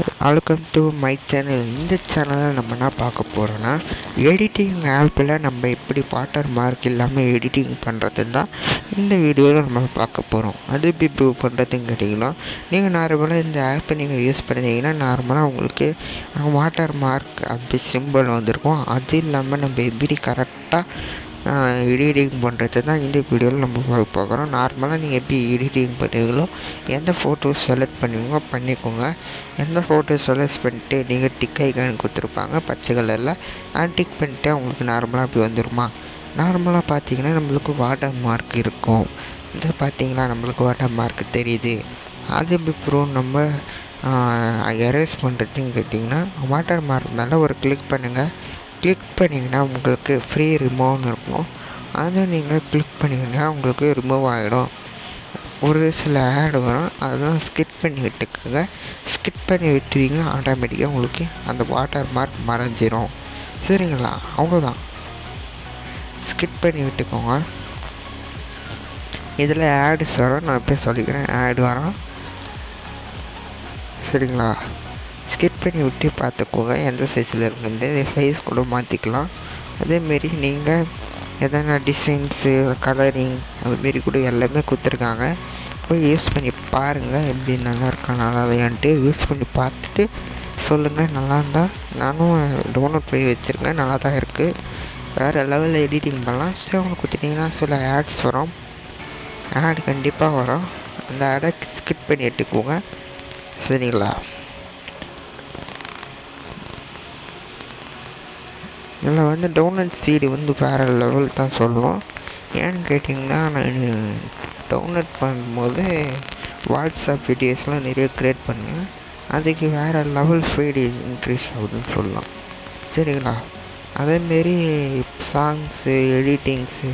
Welcome to my channel இந்த சேனலில் நம்ம என்ன பார்க்க போகிறோன்னா எடிட்டிங் ஆப்பில் நம்ம எப்படி வாட்டர் மார்க் இல்லாமல் எடிட்டிங் பண்ணுறது தான் இந்த வீடியோவில் நம்ம பார்க்க போகிறோம் அது எப்படி ப்ரூவ் பண்ணுறதுன்னு கேட்டிங்கன்னா நீங்கள் நார்மலாக இந்த ஆப்பை நீங்கள் யூஸ் பண்ணிங்கன்னா நார்மலாக உங்களுக்கு வாட்டர் மார்க் அப்படி சிம்பிள் வந்திருக்கும். அது இல்லாமல் நம்ம எப்படி கரெக்டாக எடிட்டிங் பண்ணுறது தான் இந்த வீடியோவில் நம்ம பார்க்குறோம் நார்மலாக நீங்கள் எப்படி எடிட்டிங் பண்ணுவீங்களோ எந்த ஃபோட்டோ செலக்ட் பண்ணுவீங்களோ பண்ணிக்கோங்க. எந்த ஃபோட்டோ செலக்ட் பண்ணிட்டு நீங்கள் டிக் ஐக்கான் கொடுத்துருப்பாங்க பச்சை கலரில் நான் டிக் பண்ணிட்டு உங்களுக்கு நார்மலாக அப்படி வந்துடுமா நார்மலாக பார்த்தீங்கன்னா நம்மளுக்கு வாட்டர் மார்க் இருக்கும். இது பார்த்தீங்களா நம்மளுக்கு வாட்டர் மார்க் தெரியுது. அது எப்படி ப்ரூவ் நம்ம எரேஸ் பண்ணுறதுன்னு கேட்டிங்கன்னா வாட்டர் மார்க் மேலே ஒரு கிளிக் பண்ணுங்கள் கிளிக் பண்ணிங்கன்னா உங்களுக்கு ஃப்ரீ ரிமூவ்னு இருக்கும். அதை நீங்கள் கிளிக் பண்ணிங்கன்னா உங்களுக்கு ரிமூவ் ஆகிடும் ஒரு சில ஆட் வரும். அதெல்லாம் ஸ்கிப் பண்ணி விட்டுக்கோங்க. ஸ்கிப் பண்ணி விட்டுவீங்கன்னா ஆட்டோமேட்டிக்காக உங்களுக்கு அந்த வாட்டர் மார்க் மறைஞ்சிரும். சரிங்களா? அவ்வளோதான் ஸ்கிப் பண்ணி விட்டுக்கோங்க. இதில் ஆட்ஸ் வரும். நான் இப்போ சொல்லிக்கிறேன். ஆட் வரும். சரிங்களா? ஸ்கிப் பண்ணி விட்டு பார்த்துக்கோங்க. எந்த சைஸில் இருக்குது சைஸ் கூட மாற்றிக்கலாம் அதேமாரி நீங்கள் எதனா டிசைன்ஸு கலரிங் அதுமாரி கூட எல்லாமே கொடுத்துருக்காங்க. போய் யூஸ் பண்ணி பாருங்கள் எப்படி நல்லா இருக்கா நல்லா இல்லையான்ட்டு யூஸ் பண்ணி பார்த்துட்டு சொல்லுங்கள் நல்லா இருந்தால் நானும் டவுன்லோட் பண்ணி வச்சுருக்கேன். நல்லா தான் இருக்குது வேறு லெவலில் எடிட்டிங் பண்ணலாம். சரி அவங்க கொடுத்துட்டிங்கன்னா சில ஆட்ஸ் வரும். ஆட் கண்டிப்பாக வரும். அந்த ஆடை ஸ்கிப் பண்ணி எடுத்துக்கோங்க. சரிங்களா? இதில் வந்து டவுன்லோட் சீடு வந்து வேறு லெவல் தான் சொல்லுவோம். ஏன்னு கேட்டிங்கன்னா நான் டவுன்லோட் பண்ணும்போது வாட்ஸ்அப் வீடியோஸ்லாம் நிறைய க்ரியேட் பண்ணேன். அதுக்கு வேறு லெவல் ஸ்பீடு இன்க்ரீஸ் ஆகுதுன்னு சொல்லலாம். சரிங்களா? அதேமாரி சாங்ஸு எடிட்டிங்ஸு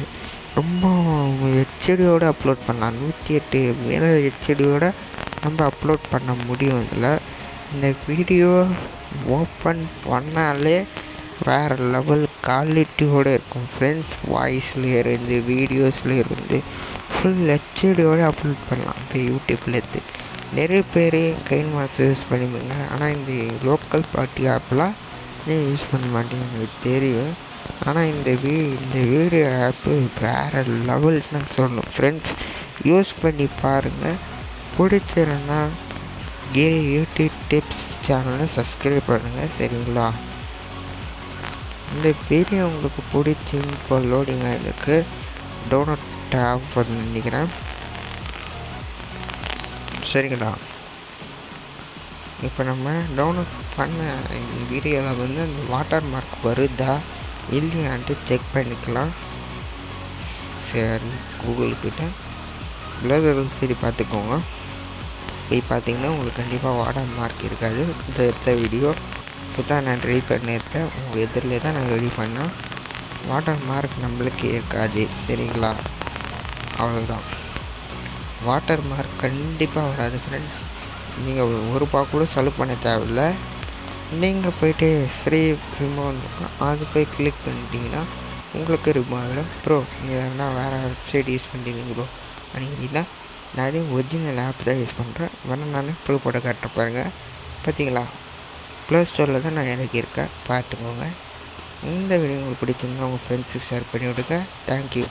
ரொம்ப ஹெச்டியோடு அப்லோட் பண்ணலாம். நூற்றி எட்டு மேலே ஹெச்டியோட நம்ம அப்லோட் பண்ண முடியும் இதில். இந்த வீடியோ ஓப்பன் பண்ணாலே வேறு லெவல் குவாலிட்டியோடு இருக்கும். ஃப்ரெண்ட்ஸ் வாய்ஸில் இருந்து வீடியோஸில் இருந்து ஃபுல் ஹெச்டியோடு அப்லோட் பண்ணலாம். இப்போ யூடியூப்லேருந்து நிறைய பேர் கைன் மாஸ்டர் யூஸ் பண்ணிப்பாங்க. ஆனால் இந்த லோக்கல் பார்ட்டி ஆப்லாம் ஏன் யூஸ் பண்ண மாட்டேங்க எனக்கு தெரியும். ஆனால் இந்த வீ இந்த வீடியோ ஆப்பு வேறு லெவல்னு சொல்லணும். ஃப்ரெண்ட்ஸ் யூஸ் பண்ணி பாருங்கள் பிடிச்சிருந்தா கிரி யூடியூப் டிப்ஸ் சேனலை சப்ஸ்கிரைப் பண்ணுங்கள் சரிங்களா? இந்த வீடியோ உங்களுக்கு பிடிச்சி இப்போ லோடிங் ஆகிருக்கு டோனட் ஆஃப் நினைக்கிறேன். சரிங்களா இப்போ நம்ம டவுன்லோட் பண்ண வீடியோவில் வந்து அந்த வாட்டர் மார்க் வருதா? இல்லையான்ட்டு செக் பண்ணிக்கலாம். சரி கூகுள் கிட்ட. ப்ளவுஸ் சரி பார்த்துக்கோங்க. போய் பார்த்தீங்கன்னா உங்களுக்கு கண்டிப்பாக வாட்டர் மார்க் இருக்காது. இந்த எடுத்த வீடியோ இப்போ தான் நான் ரெடி பண்ணியிருக்கேன். உங்கள் எதிரில் தான் நான் ரெடி பண்ணேன். வாட்டர் மார்க் நம்மளுக்கு இருக்காது சரிங்களா? அவ்வளோதான் வாட்டர் மார்க் கண்டிப்பாக வராது ஃப்ரெண்ட்ஸ் நீங்கள் ஒரு ரூபா கூட செலவு பண்ண தேவையில்ல. நீங்கள் போயிட்டு ஃப்ரீ ரிமோட் அது போய் கிளிக் பண்ணிட்டீங்கன்னா உங்களுக்கு ரிமூவ் ப்ரோ நீங்கள் எதனா வேறு வெப்சைட் யூஸ் பண்ணுறீங்க ப்ரோ அன்றைக்கினா நிறைய ஒரிஜினல் ஆப் தான் யூஸ் பண்ணுறேன் வேணால் நான் ப்ரூவ் போட்டு காட்ட பாருங்கள் பார்த்தீங்களா ப்ளே ஸ்டோரில் தான் நான் இறக்கியிருக்கேன் பார்த்துக்கோங்க. இந்த வீடியோ உங்களுக்கு பிடிச்சிருந்தா உங்கள் ஃப்ரெண்ட்ஸுக்கு ஷேர் பண்ணி விடுங்க. தேங்க்யூ